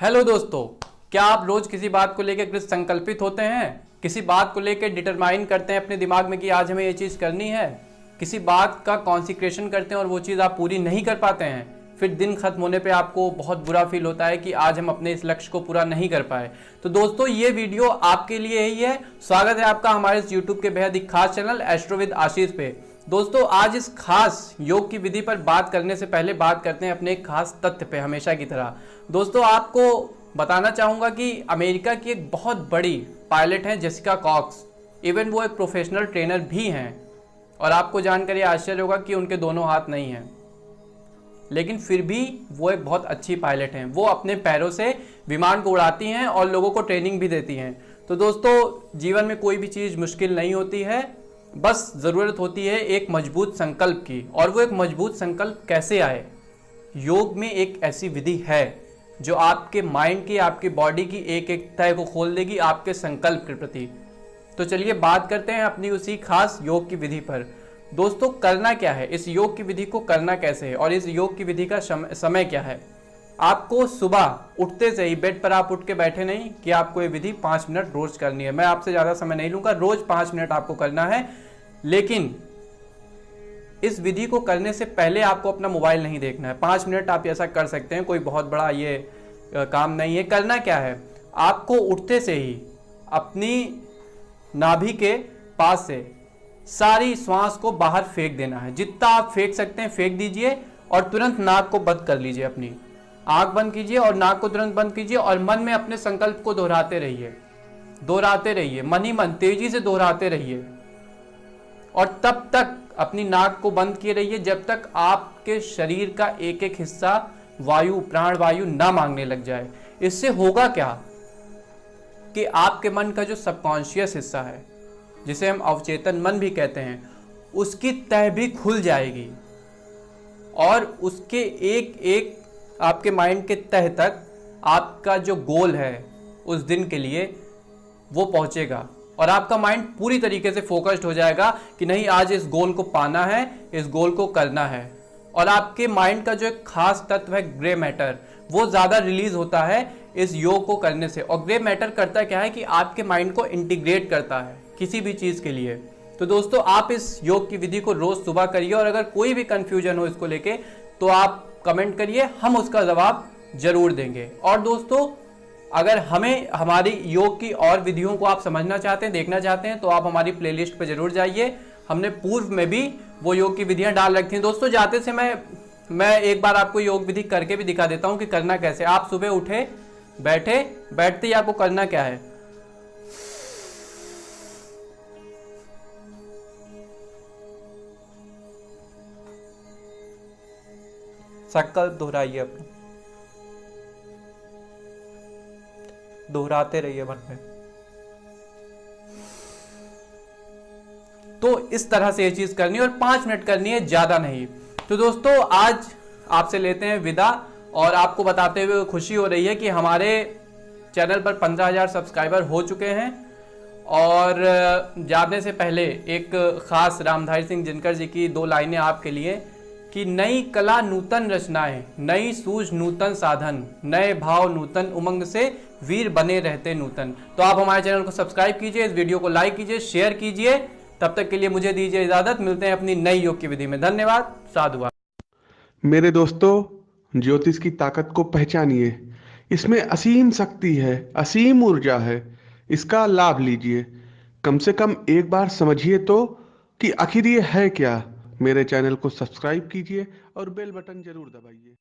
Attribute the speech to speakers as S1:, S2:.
S1: Hello दोस्तों, क्या आप रोज किसी बात को लेकर कृत संकल्पित होते हैं? किसी बात को लेकर डिटरमाइन करते हैं अपने दिमाग में कि आज हमें ये चीज़ करनी है? किसी बात का कॉन्सिक्रेशन करते हैं और वो चीज़ आप पूरी नहीं कर पाते हैं? फिर दिन खत्म होने पे आपको बहुत बुरा फील होता है कि आज हम अपने इस लक्ष्य को पूरा नहीं कर पाए। तो दोस्तों, ये वीडियो आपके लिए ही है। स्वागत है आपका हमारे इस यूट्यूब के बेहद ही खास चैनल एस्ट्रोविद आशीष पे। दोस्तों, आज इस खास योग की विधि पर बात करने से पहले बात करते हैं अपने एक खास तथ्य पे, हमेशा की तरह। दोस्तों, आपको बताना चाहूँगा कि अमेरिका की एक बहुत बड़ी पायलट है जेसिका कॉक्स इवन वो एक प्रोफेशनल ट्रेनर भी हैं। और आपको जानकर ये आश्चर्य होगा कि उनके दोनों हाथ नहीं हैं। लेकिन फिर भी वो एक बहुत अच्छी पायलट हैं। वो अपने पैरों से विमान को उड़ाती हैं और लोगों को ट्रेनिंग भी देती हैं। तो दोस्तों, जीवन में कोई भी चीज़ मुश्किल नहीं होती है। बस ज़रूरत होती है एक मज़बूत संकल्प की। और वो एक मज़बूत संकल्प कैसे आए? योग में एक ऐसी विधि है जो आपके माइंड की, आपकी बॉडी की एक एक तय को खोल देगी आपके संकल्प के प्रति। तो चलिए बात करते हैं अपनी उसी खास योग की विधि पर। दोस्तों, करना क्या है? इस योग की विधि को करना कैसे है? और इस योग की विधि का समय क्या है? आपको सुबह उठते से ही बेड पर आप उठ के बैठे नहीं कि आपको ये विधि पाँच मिनट रोज करनी है। मैं आपसे ज़्यादा समय नहीं लूँगा, रोज पाँच मिनट आपको करना है। लेकिन इस विधि को करने से पहले आपको अपना मोबाइल नहीं देखना है। पाँच मिनट आप ऐसा कर सकते हैं, कोई बहुत बड़ा ये काम नहीं है। करना क्या है? आपको उठते से ही अपनी नाभि के पास से सारी श्वास को बाहर फेंक देना है। जितना आप फेंक सकते हैं, फेंक दीजिए और तुरंत नाक को बंद कर लीजिए अपनी। आँख बंद कीजिए और नाक को तुरंत बंद कीजिए और मन में अपने संकल्प को दोहराते रहिए। दोहराते रहिए। मन ही मन, तेज़ी से दोहराते रहिए। और तब तक अपनी नाक को बंद किए रहिए जब तक आपके शरीर का एक एक हिस्सा वायु प्राण वायु ना मांगने लग जाए। इससे होगा क्या? कि आपके मन का जो सबकॉन्शियस हिस्सा है जिसे हम अवचेतन मन भी कहते हैं, उसकी तह भी खुल जाएगी। और उसके एक एक आपके माइंड के तह तक आपका जो गोल है, उस दिन के लिए वो पहुंचेगा। और आपका माइंड पूरी तरीके से फोकस्ड हो जाएगा कि नहीं, आज इस गोल को पाना है, इस गोल को करना है। और आपके माइंड का जो एक खास तत्व है ग्रे मैटर वो ज़्यादा रिलीज़ होता है इस योग को करने से। और ग्रे मैटर करता क्या है कि आपके माइंड को इंटीग्रेट करता है। किसी भी चीज़ के लिए। तो दोस्तों, आप इस योग की विधि को रोज़ सुबह करिए और अगर कोई भी कंफ्यूजन हो इसको लेके तो आप कमेंट करिए, हम उसका जवाब ज़रूर देंगे। और दोस्तों, अगर हमें, हमारी योग की और विधियों को आप समझना चाहते हैं, देखना चाहते हैं तो आप हमारी प्लेलिस्ट पर ज़रूर जाइए। हमने पूर्व में भी वो योग की विधियाँ डाल रखी हैं। दोस्तों, जाते से मैं मैं एक बार आपको योग विधि करके भी दिखा देता हूँ कि करना कैसे। आप सुबह उठे, बैठे, बैठते ही आपको करना क्या है। संकल्प दोहराइए अपना। दोहराते रहिए मन में। तो इस तरह से ये चीज़ करनी है और पाँच मिनट करनी है, ज़्यादा नहीं। तो दोस्तों, आज आपसे लेते हैं विदा और आपको बताते हुए खुशी हो रही है कि हमारे चैनल पर पंद्रह हज़ार सब्सक्राइबर हो चुके हैं। और जाने से पहले एक खास रामधारी सिंह जिनकर जी की दो लाइनें आपके लिए कि नई कला नूतन रचनाएँ, नई सूझ नूतन साधन, नए भाव नूतन उमंग से वीर बने रहते नूतन। तो आप हमारे चैनल को सब्सक्राइब कीजिए, इस वीडियो को लाइक कीजिए, शेयर कीजिए। तब तक के लिए मुझे दीजिए इजाज़त। मिलते हैं अपनी नई योग की विधि में। धन्यवाद। साधुवाद
S2: मेरे दोस्तों, ज्योतिष की ताकत को पहचानिए। इसमें असीम शक्ति है, असीम ऊर्जा है। इसका लाभ लीजिए। कम से कम एक बार समझिए तो कि आखिर ये है क्या? मेरे चैनल को सब्सक्राइब कीजिए और बेल बटन ज़रूर दबाइए।